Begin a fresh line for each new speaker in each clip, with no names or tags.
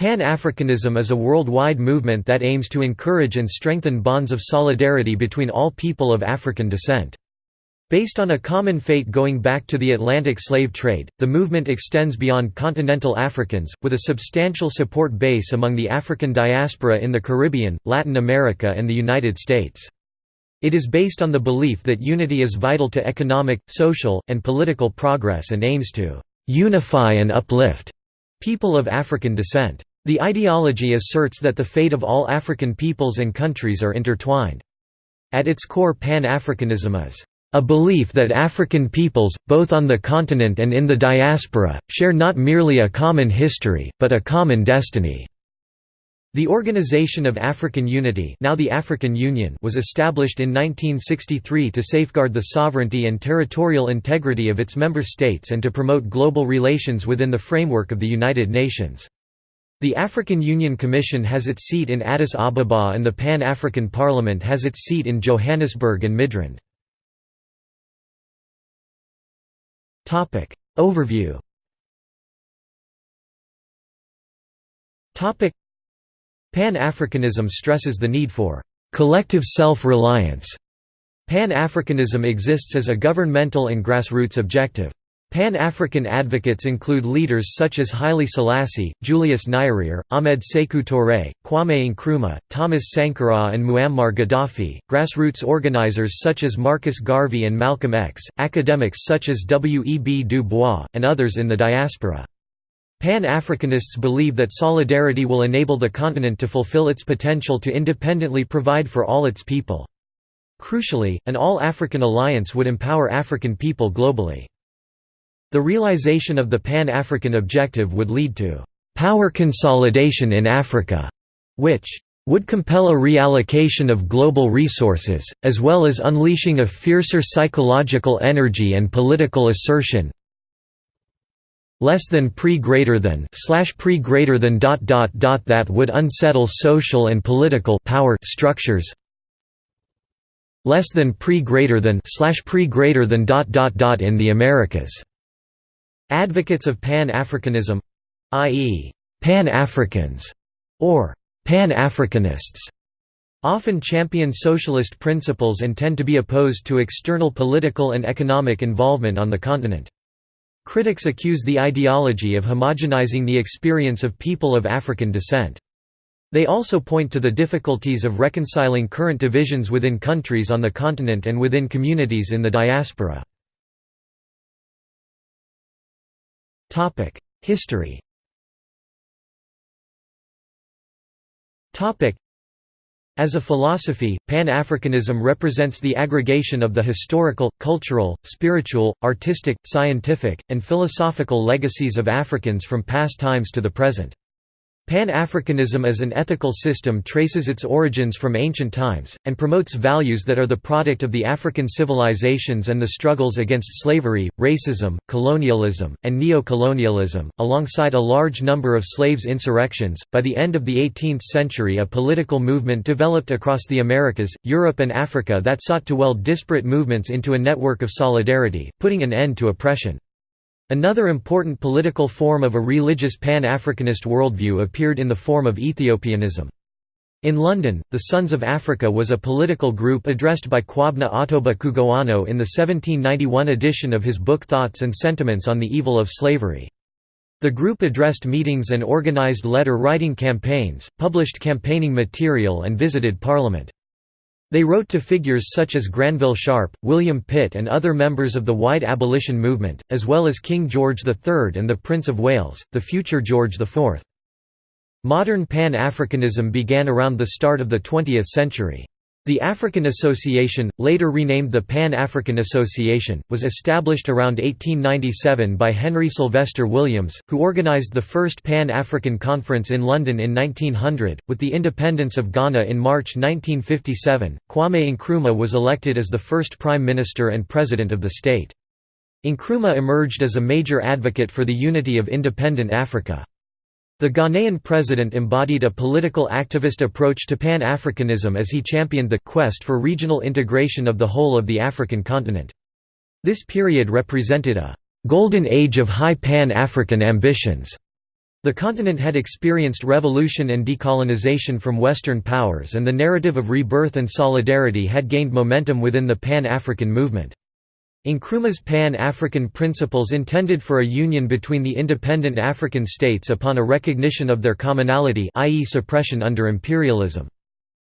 Pan-Africanism is a worldwide movement that aims to encourage and strengthen bonds of solidarity between all people of African descent. Based on a common fate going back to the Atlantic slave trade, the movement extends beyond continental Africans, with a substantial support base among the African diaspora in the Caribbean, Latin America and the United States. It is based on the belief that unity is vital to economic, social, and political progress and aims to «unify and uplift» people of African descent. The ideology asserts that the fate of all African peoples and countries are intertwined. At its core Pan-Africanism is a belief that African peoples, both on the continent and in the diaspora, share not merely a common history, but a common destiny. The Organization of African Unity now the African Union was established in 1963 to safeguard the sovereignty and territorial integrity of its member states and to promote global relations within the framework of the United Nations. The African Union Commission has its seat in Addis Ababa and the Pan-African Parliament has its seat in Johannesburg and Midrand. Overview Pan-Africanism stresses the need for collective self-reliance. Pan-Africanism exists as a governmental and grassroots objective. Pan-African advocates include leaders such as Haile Selassie, Julius Nyerere, Ahmed Sekou Touré, Kwame Nkrumah, Thomas Sankara and Muammar Gaddafi, grassroots organizers such as Marcus Garvey and Malcolm X, academics such as W. E. B. Du Bois, and others in the diaspora. Pan-Africanists believe that solidarity will enable the continent to fulfill its potential to independently provide for all its people. Crucially, an all-African alliance would empower African people globally. The realization of the Pan-African objective would lead to «power consolidation in Africa», which would compel a reallocation of global resources, as well as unleashing a fiercer psychological energy and political assertion. Less than pre greater than slash pre greater than dot dot dot that would unsettle social and political power structures. Less than pre greater than slash pre greater than dot dot dot in the Americas Advocates of Pan-Africanism—i.e., Pan-Africans, or Pan-Africanists, often champion socialist principles and tend to be opposed to external political and economic involvement on the continent. Critics accuse the ideology of homogenizing the experience of people of African descent. They also point to the difficulties of reconciling current divisions within countries on the continent and within communities in the diaspora. History. As a philosophy, Pan-Africanism represents the aggregation of the historical, cultural, spiritual, artistic, scientific, and philosophical legacies of Africans from past times to the present. Pan-Africanism as an ethical system traces its origins from ancient times, and promotes values that are the product of the African civilizations and the struggles against slavery, racism, colonialism, and neo-colonialism, alongside a large number of slaves' insurrections. By the end of the 18th century a political movement developed across the Americas, Europe and Africa that sought to weld disparate movements into a network of solidarity, putting an end to oppression. Another important political form of a religious Pan-Africanist worldview appeared in the form of Ethiopianism. In London, the Sons of Africa was a political group addressed by Quobna Ottobah Cugoano in the 1791 edition of his book Thoughts and Sentiments on the Evil of Slavery. The group addressed meetings and organised letter-writing campaigns, published campaigning material and visited Parliament. They wrote to figures such as Granville Sharp, William Pitt and other members of the white abolition movement, as well as King George III and the Prince of Wales, the future George IV. Modern Pan-Africanism began around the start of the 20th century. The African Association, later renamed the Pan-African Association, was established around 1897 by Henry Sylvester Williams, who organized the first Pan-African Conference in London in 1900. With the independence of Ghana in March 1957, Kwame Nkrumah was elected as the first Prime Minister and President of the state. Nkrumah emerged as a major advocate for the unity of independent Africa. The Ghanaian president embodied a political activist approach to Pan-Africanism as he championed the quest for regional integration of the whole of the African continent. This period represented a «golden age of high Pan-African ambitions» The continent had experienced revolution and decolonization from Western powers and the narrative of rebirth and solidarity had gained momentum within the Pan-African movement. Nkrumah's Pan-African principles intended for a union between the independent African states upon a recognition of their commonality i.e. suppression under imperialism.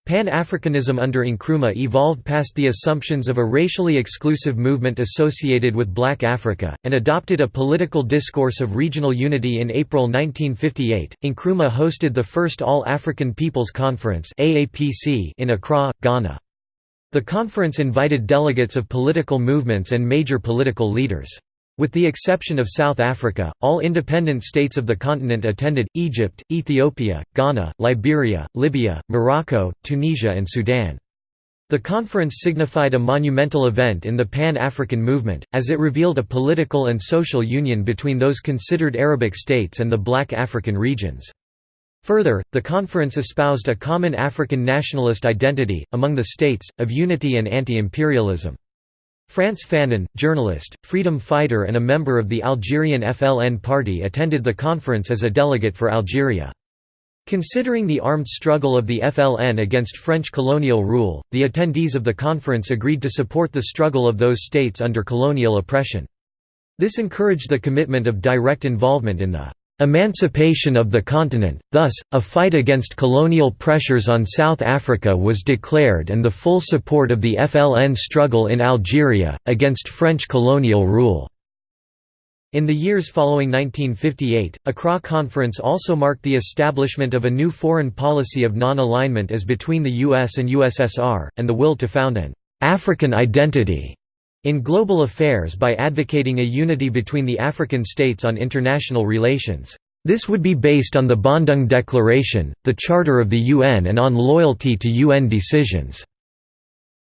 Pan-Africanism under Nkrumah evolved past the assumptions of a racially exclusive movement associated with Black Africa, and adopted a political discourse of regional unity in April 1958. Nkrumah hosted the first All-African Peoples Conference in Accra, Ghana. The conference invited delegates of political movements and major political leaders. With the exception of South Africa, all independent states of the continent attended, Egypt, Ethiopia, Ghana, Liberia, Libya, Morocco, Tunisia and Sudan. The conference signified a monumental event in the Pan-African movement, as it revealed a political and social union between those considered Arabic states and the black African regions. Further, the conference espoused a common African nationalist identity, among the states, of unity and anti-imperialism. Frantz Fanon, journalist, freedom fighter and a member of the Algerian FLN party attended the conference as a delegate for Algeria. Considering the armed struggle of the FLN against French colonial rule, the attendees of the conference agreed to support the struggle of those states under colonial oppression. This encouraged the commitment of direct involvement in the Emancipation of the continent, thus, a fight against colonial pressures on South Africa was declared and the full support of the FLN struggle in Algeria, against French colonial rule. In the years following 1958, Accra Conference also marked the establishment of a new foreign policy of non-alignment as between the US and USSR, and the will to found an «African identity» in global affairs by advocating a unity between the African states on international relations. This would be based on the Bandung Declaration, the Charter of the UN and on loyalty to UN decisions.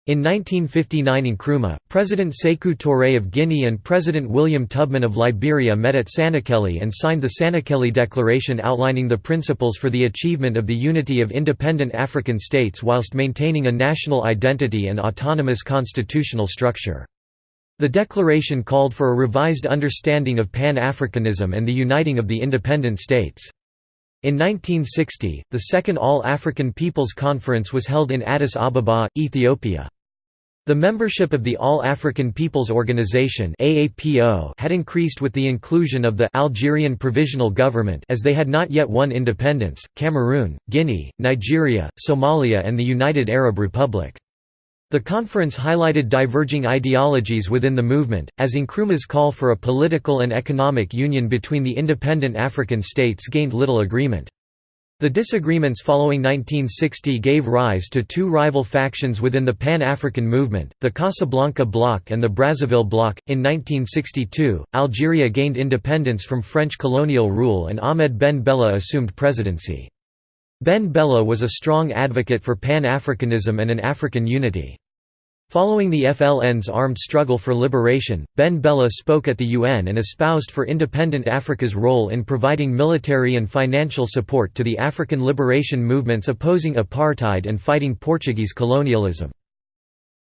In 1959 in Nkrumah, President Sekou Touré of Guinea and President William Tubman of Liberia met at Sanniquellie and signed the Sanniquellie Declaration outlining the principles for the achievement of the unity of independent African states whilst maintaining a national identity and autonomous constitutional structure. The declaration called for a revised understanding of Pan-Africanism and the uniting of the independent states. In 1960, the Second All-African Peoples Conference was held in Addis Ababa, Ethiopia. The membership of the All-African Peoples Organization had increased with the inclusion of the Algerian Provisional Government as they had not yet won independence, Cameroon, Guinea, Nigeria, Somalia and the United Arab Republic. The conference highlighted diverging ideologies within the movement, as Nkrumah's call for a political and economic union between the independent African states gained little agreement. The disagreements following 1960 gave rise to two rival factions within the Pan-African movement, the Casablanca Bloc and the Brazzaville Bloc. In 1962, Algeria gained independence from French colonial rule and Ahmed Ben Bella assumed presidency. Ben Bella was a strong advocate for Pan-Africanism and an African unity. Following the FLN's armed struggle for liberation, Ben Bella spoke at the UN and espoused for independent Africa's role in providing military and financial support to the African liberation movements opposing apartheid and fighting Portuguese colonialism.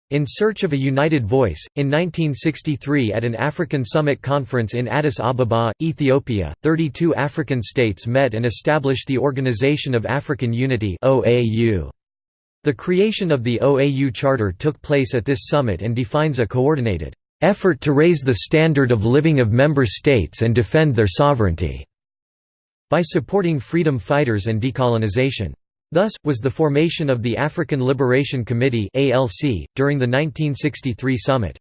In search of a united voice, in 1963 at an African Summit conference in Addis Ababa, Ethiopia, 32 African states met and established the Organization of African Unity The creation of the OAU Charter took place at this summit and defines a coordinated effort to raise the standard of living of member states and defend their sovereignty by supporting freedom fighters and decolonization. Thus, was the formation of the African Liberation Committee during the 1963 summit.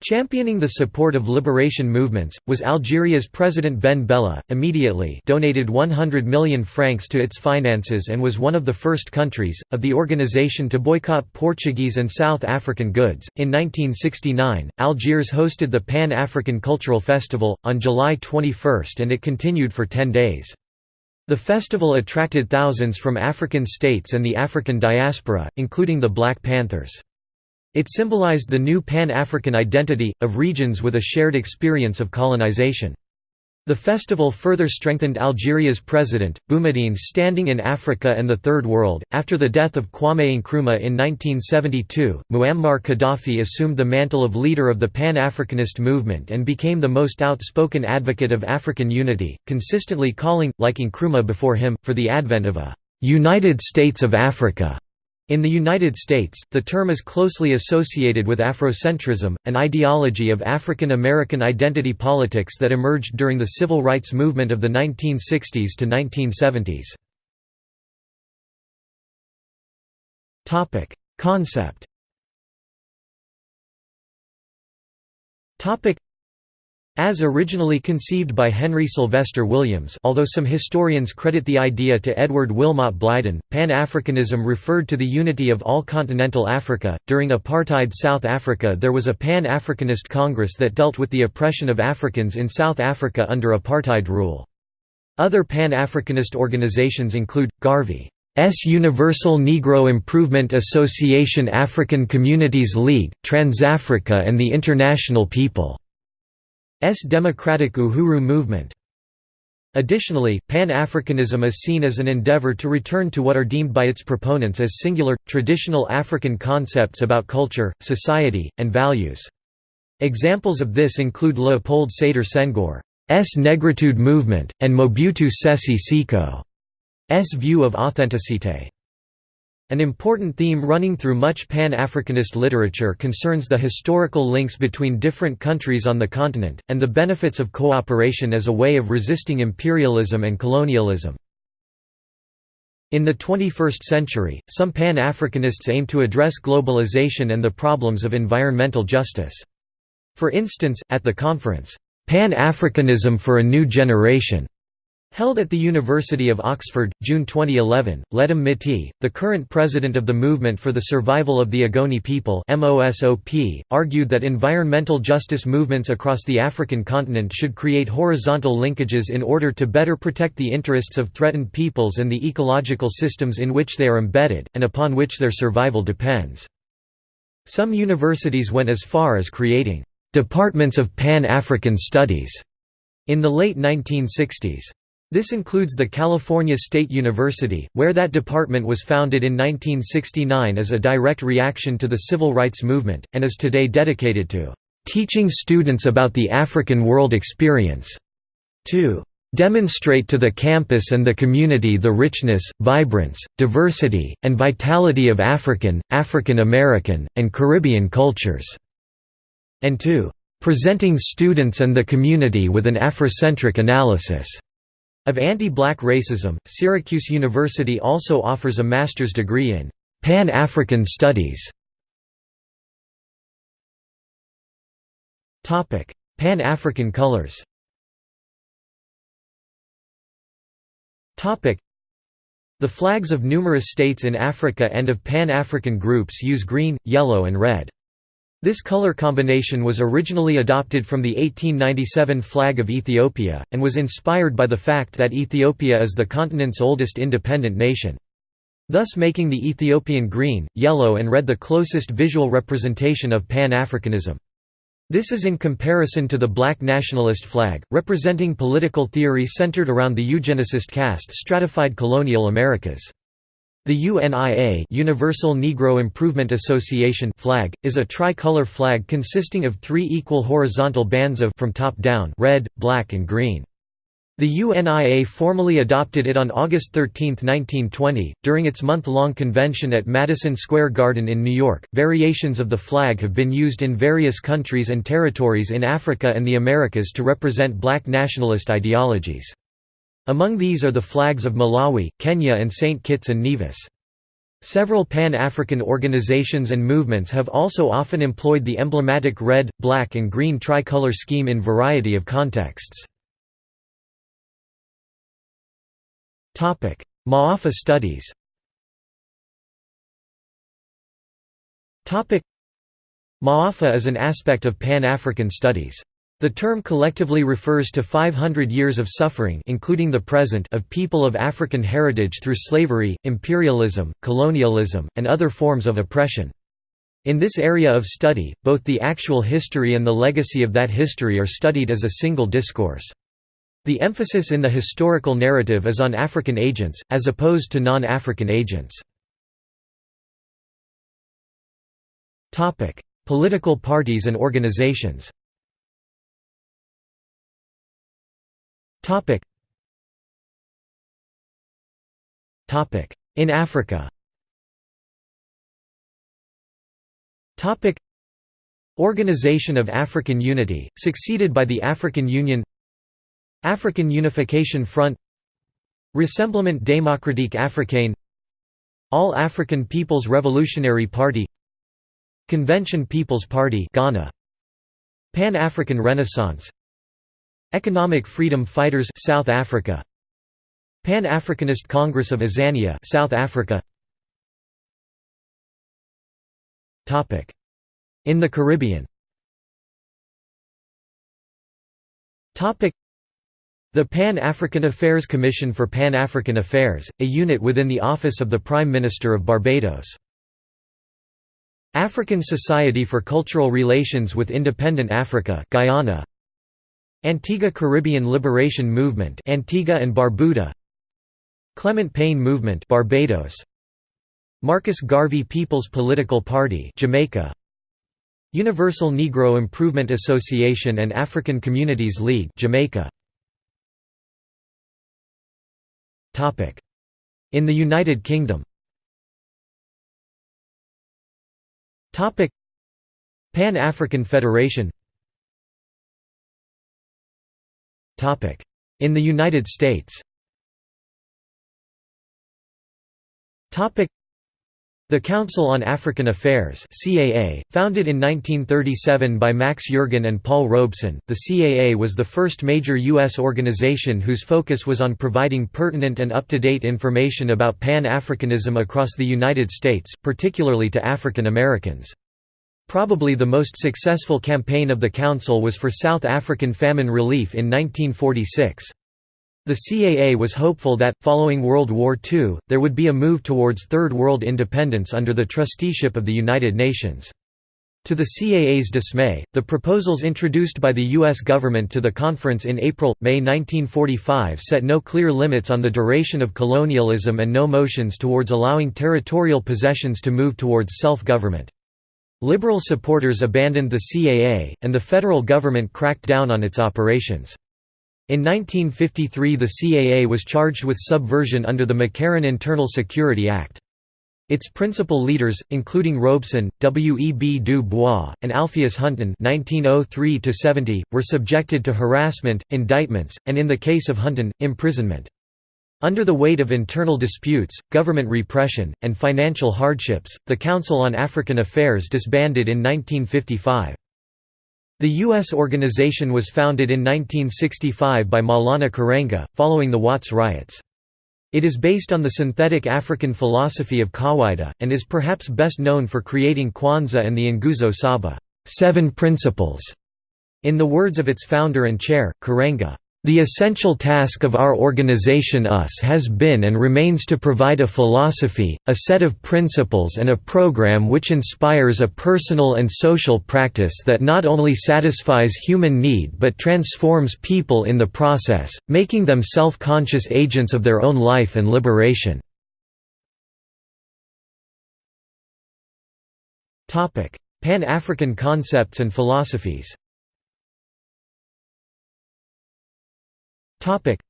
Championing the support of liberation movements, was Algeria's President Ben Bella, immediately donated 100 million francs to its finances and was one of the first countries, of the organization to boycott Portuguese and South African goods. In 1969, Algiers hosted the Pan-African Cultural Festival, on July 21 and it continued for 10 days. The festival attracted thousands from African states and the African diaspora, including the Black Panthers. It symbolized the new Pan-African identity, of regions with a shared experience of colonization. The festival further strengthened Algeria's president, Boumediene's standing in Africa and the Third World. After the death of Kwame Nkrumah in 1972, Muammar Gaddafi assumed the mantle of leader of the Pan Africanist movement and became the most outspoken advocate of African unity, consistently calling, like Nkrumah before him, for the advent of a United States of Africa. In the United States, the term is closely associated with Afrocentrism, an ideology of African American identity politics that emerged during the civil rights movement of the 1960s to 1970s. Concept as originally conceived by Henry Sylvester Williams although some historians credit the idea to Edward Wilmot Blyden, Pan-Africanism referred to the unity of all continental Africa. During apartheid South Africa there was a Pan-Africanist Congress that dealt with the oppression of Africans in South Africa under apartheid rule. Other Pan-Africanist organizations include, Garvey. S Universal Negro Improvement Association African Communities League, Transafrica and the International People democratic Uhuru movement. Additionally, Pan-Africanism is seen as an endeavor to return to what are deemed by its proponents as singular, traditional African concepts about culture, society, and values. Examples of this include Leopold Sedar Senghor's Negritude movement, and Mobutu Sese Seko's view of authenticité. An important theme running through much Pan-Africanist literature concerns the historical links between different countries on the continent, and the benefits of cooperation as a way of resisting imperialism and colonialism. In the 21st century, some Pan-Africanists aim to address globalization and the problems of environmental justice. For instance, at the conference, "'Pan-Africanism for a New Generation' Held at the University of Oxford, June 2011, Ledum Mitee, the current president of the Movement for the Survival of the Ogoni People argued that environmental justice movements across the African continent should create horizontal linkages in order to better protect the interests of threatened peoples and the ecological systems in which they are embedded, and upon which their survival depends. Some universities went as far as creating «departments of Pan-African studies» in the late 1960s. This includes the California State University, where that department was founded in 1969 as a direct reaction to the civil rights movement, and is today dedicated to "...teaching students about the African world experience." to demonstrate to the campus and the community the richness, vibrance, diversity, and vitality of African, African American, and Caribbean cultures", and to "...presenting students and the community with an Afrocentric analysis." Of anti-black racism, Syracuse University also offers a master's degree in Pan-African Studies. Pan-African colors The flags of numerous states in Africa and of Pan-African groups use green, yellow and red. This color combination was originally adopted from the 1897 flag of Ethiopia, and was inspired by the fact that Ethiopia is the continent's oldest independent nation. Thus making the Ethiopian green, yellow and red the closest visual representation of Pan-Africanism. This is in comparison to the black nationalist flag, representing political theory centered around the eugenicist caste stratified colonial Americas. The UNIA Universal Negro Improvement Association flag, is a tricolor flag consisting of three equal horizontal bands of from top down red, black and green. The UNIA formally adopted it on August 13, 1920, during its month-long convention at Madison Square Garden in New York. Variations of the flag have been used in various countries and territories in Africa and the Americas to represent black nationalist ideologies. Among these are the flags of Malawi, Kenya and St. Kitts and Nevis. Several Pan-African organizations and movements have also often employed the emblematic red, black and green tricolor scheme in variety of contexts. Ma'afa studies Ma'afa is an aspect of Pan-African studies. The term collectively refers to 500 years of suffering including the present of people of African heritage through slavery, imperialism, colonialism, and other forms of oppression. In this area of study, both the actual history and the legacy of that history are studied as a single discourse. The emphasis in the historical narrative is on African agents, as opposed to non-African agents. Political parties and organizations In Africa. Topic. Organization of African Unity, succeeded by the African Union. African Unification Front. Rassemblement démocratique africain All African People's Revolutionary Party. Convention People's Party Ghana. Pan-African Renaissance Economic Freedom Fighters South Africa. Pan-Africanist Congress of Azania South Africa. Topic. In the Caribbean. Topic. The Pan-African Affairs Commission for Pan-African Affairs, a unit within the Office of the Prime Minister of Barbados. African Society for Cultural Relations with Independent Africa Guyana Antigua Caribbean Liberation Movement Antigua and Barbuda Clement Payne Movement Barbados Marcus Garvey People's Political Party Jamaica Universal Negro Improvement Association and African Communities League Jamaica. Topic. In the United Kingdom. Topic. Pan-African Federation In the United States the Council on African Affairs CAA, founded in 1937 by Max Yergan and Paul Robeson, the CAA was the first major U.S. organization whose focus was on providing pertinent and up-to-date information about Pan-Africanism across the United States, particularly to African Americans. Probably the most successful campaign of the Council was for South African famine relief in 1946. The CAA was hopeful that, following World War II, there would be a move towards Third World independence under the trusteeship of the United Nations. To the CAA's dismay, the proposals introduced by the U.S. government to the conference in April-May 1945 set no clear limits on the duration of colonialism and no motions towards allowing territorial possessions to move towards self-government. Liberal supporters abandoned the CAA, and the federal government cracked down on its operations. In 1953 the CAA was charged with subversion under the McCarran Internal Security Act. Its principal leaders, including Robeson, W. E. B. Du Bois, and Alpheus Hunton (1903–70), were subjected to harassment, indictments, and in the case of Hunton, imprisonment. Under the weight of internal disputes, government repression, and financial hardships, the Council on African Affairs disbanded in 1955. The U.S. organization was founded in 1965 by Maulana Karenga, following the Watts riots. It is based on the synthetic African philosophy of Kawaida, and is perhaps best known for creating Kwanzaa and the Nguzo Saba seven principles", in the words of its founder and chair, Karenga. The essential task of our organization US has been and remains to provide a philosophy, a set of principles and a program which inspires a personal and social practice that not only satisfies human need but transforms people in the process, making them self-conscious agents of their own life and liberation. Pan-African concepts and philosophies Topic.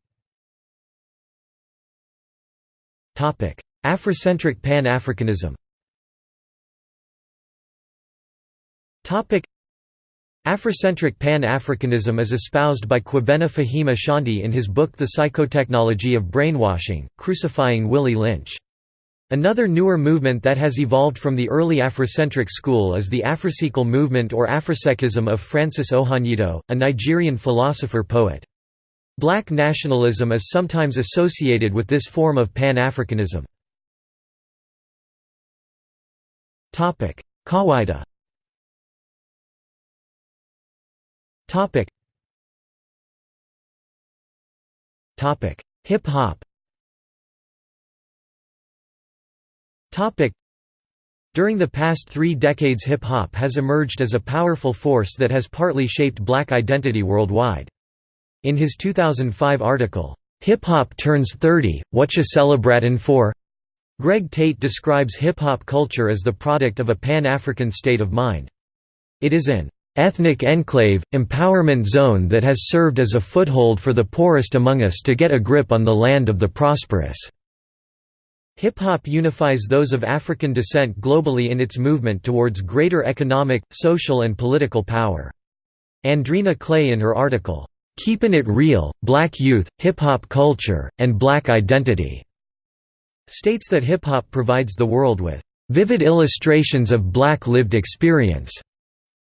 Topic: Afrocentric Pan-Africanism. Topic: Afrocentric Pan-Africanism is espoused by Kwabena Faheem Ashanti in his book The Psychotechnology of Brainwashing, Crucifying Willie Lynch. Another newer movement that has evolved from the early Afrocentric school is the Afrosequel movement or Afrosekism of Francis Ohanyido, a Nigerian philosopher-poet. Black nationalism is sometimes associated with this form of Pan-Africanism. Kawaida Hip hop During the past three decades hip-hop has emerged as a powerful force that has partly shaped black identity worldwide. In his 2005 article, Hip Hop Turns 30, Whatcha Celebratin' For? Greg Tate describes hip hop culture as the product of a pan African state of mind. It is an ethnic enclave, empowerment zone that has served as a foothold for the poorest among us to get a grip on the land of the prosperous. Hip-hop unifies those of African descent globally in its movement towards greater economic, social and political power. Andreana Clay in her article, "'Keepin' It Real, Black Youth, Hip-Hop Culture, and Black Identity' states that hip-hop provides the world with "'vivid illustrations of black lived experience'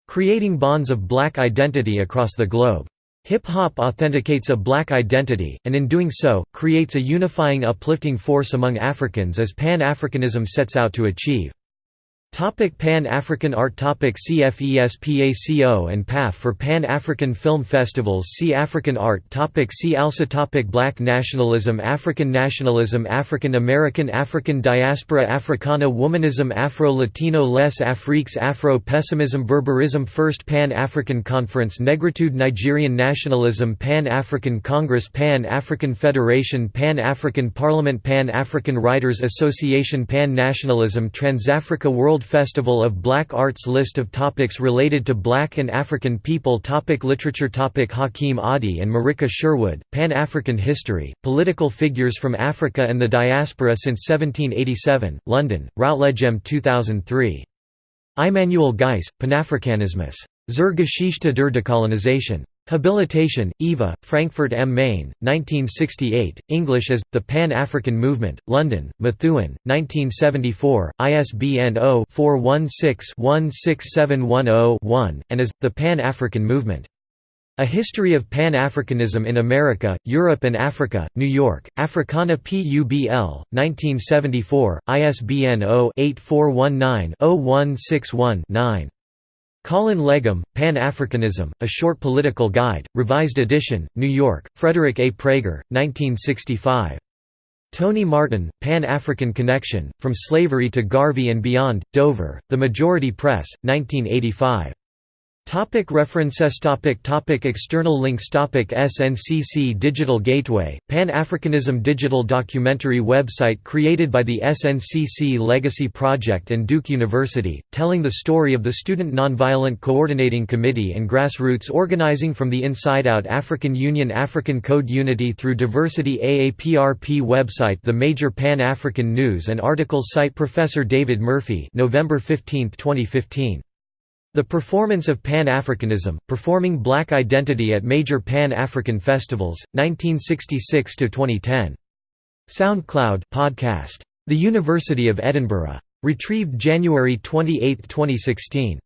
creating bonds of black identity across the globe. Hip-hop authenticates a black identity, and in doing so, creates a unifying uplifting force among Africans as Pan-Africanism sets out to achieve. Topic Pan-African art Topic CFESPACO and PAF for Pan-African Film Festivals See African art Topic See also topic Black nationalism African nationalism African American African diaspora Africana womanism Afro-Latino Les Afriques Afro-pessimism Berberism First Pan-African Conference Negritude Nigerian nationalism Pan-African Congress Pan-African Federation Pan-African Parliament Pan-African Writers Association Pan-Nationalism Transafrica World Festival of Black Arts List of topics related to Black and African people topic Literature topic Hakeem Adi and Marika Sherwood, Pan-African History, Political Figures from Africa and the Diaspora since 1787, London, Routledge 2003. Immanuel Geiss, Panafrikanismus. Zur Geschichte der Dekolonization. Habilitation, Eva, Frankfurt am Main, 1968, English as, The Pan-African Movement, London, Methuen, 1974, ISBN 0-416-16710-1, and as, The Pan-African Movement. A History of Pan-Africanism in America, Europe and Africa, New York, Africana Publ, 1974, ISBN 0-8419-0161-9. Colin Legum, Pan-Africanism, A Short Political Guide, Revised Edition, New York, Frederick A. Praeger, 1965. Tony Martin, Pan-African Connection, From Slavery to Garvey and Beyond, Dover, The Majority Press, 1985. Topic references. Topic topic External links. Topic SNCC Digital Gateway, Pan-Africanism digital documentary website created by the SNCC Legacy Project and Duke University, telling the story of the Student Nonviolent Coordinating Committee and grassroots organizing from the inside out African Union African Code Unity through Diversity AAPRP website. The major Pan-African news and articles site Professor David Murphy November 15, 2015 the performance of Pan-Africanism, performing black identity at major Pan-African festivals, 1966–2010. SoundCloud podcast. The University of Edinburgh. Retrieved January 28, 2016.